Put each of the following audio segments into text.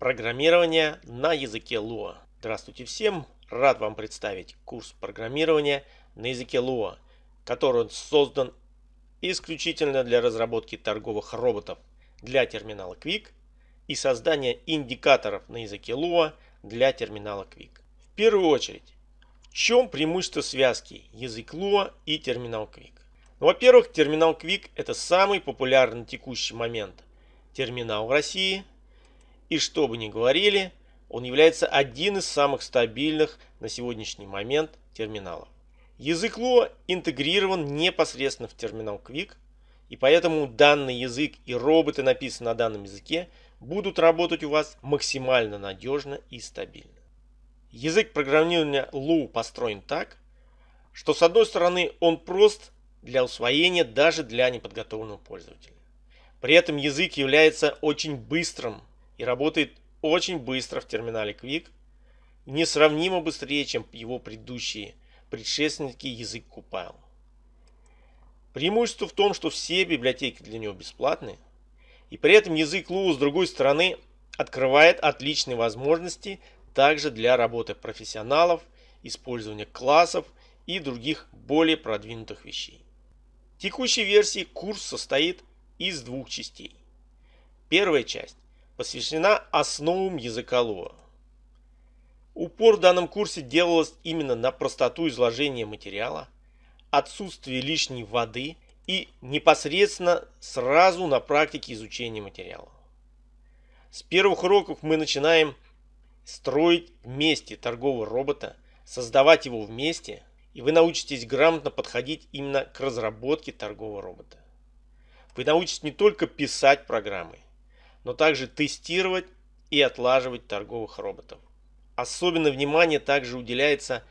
Программирование на языке Lua. Здравствуйте всем! Рад вам представить курс программирования на языке Lua, который создан исключительно для разработки торговых роботов для терминала Quick и создания индикаторов на языке Lua для терминала Quick. В первую очередь, в чем преимущество связки язык Lua и терминал Quick? Ну, Во-первых, терминал Quick это самый популярный на текущий момент терминал в России. И что бы ни говорили, он является один из самых стабильных на сегодняшний момент терминалов. Язык Lua интегрирован непосредственно в терминал Quick, и поэтому данный язык и роботы, написанные на данном языке, будут работать у вас максимально надежно и стабильно. Язык программирования Lua построен так, что с одной стороны он прост для усвоения даже для неподготовленного пользователя. При этом язык является очень быстрым и работает очень быстро в терминале Quick, несравнимо быстрее, чем его предыдущие предшественники язык Compile. Преимущество в том, что все библиотеки для него бесплатные, и при этом язык Lua с другой стороны открывает отличные возможности также для работы профессионалов, использования классов и других более продвинутых вещей. В текущей версии курс состоит из двух частей. Первая часть посвящена основам языка Lua. Упор в данном курсе делалось именно на простоту изложения материала, отсутствие лишней воды и непосредственно сразу на практике изучения материала. С первых уроков мы начинаем строить вместе торгового робота, создавать его вместе, и вы научитесь грамотно подходить именно к разработке торгового робота. Вы научитесь не только писать программы, но также тестировать и отлаживать торговых роботов. Особенно внимание также уделяется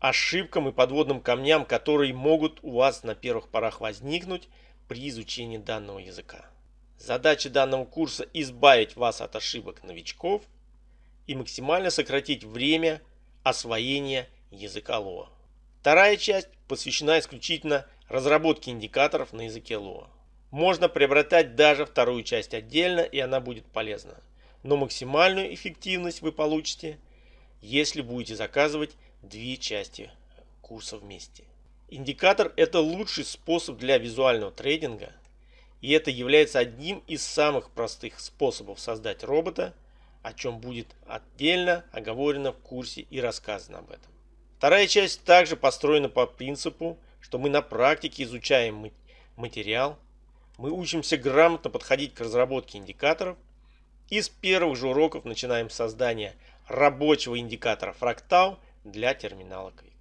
ошибкам и подводным камням, которые могут у вас на первых порах возникнуть при изучении данного языка. Задача данного курса избавить вас от ошибок новичков и максимально сократить время освоения языка Lua. Вторая часть посвящена исключительно разработке индикаторов на языке Lua. Можно приобретать даже вторую часть отдельно, и она будет полезна. Но максимальную эффективность вы получите, если будете заказывать две части курса вместе. Индикатор – это лучший способ для визуального трейдинга, и это является одним из самых простых способов создать робота, о чем будет отдельно оговорено в курсе и рассказано об этом. Вторая часть также построена по принципу, что мы на практике изучаем материал, мы учимся грамотно подходить к разработке индикаторов и с первых же уроков начинаем создание рабочего индикатора фрактал для терминала Quick.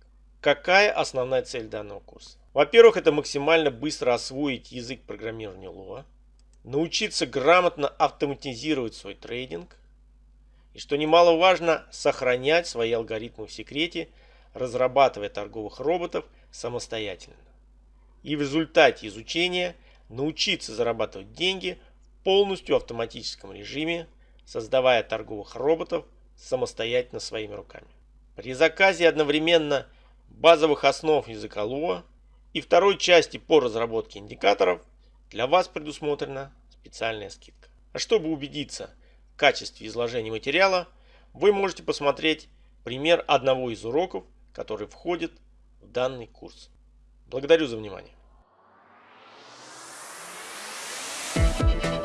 Какая основная цель данного курса? Во-первых, это максимально быстро освоить язык программирования Lua, научиться грамотно автоматизировать свой трейдинг и, что немаловажно, сохранять свои алгоритмы в секрете, разрабатывая торговых роботов самостоятельно. И в результате изучения – научиться зарабатывать деньги в полностью автоматическом режиме, создавая торговых роботов самостоятельно своими руками. При заказе одновременно базовых основ языка Lua и второй части по разработке индикаторов для вас предусмотрена специальная скидка. А чтобы убедиться в качестве изложения материала, вы можете посмотреть пример одного из уроков, который входит в данный курс. Благодарю за внимание. Bye.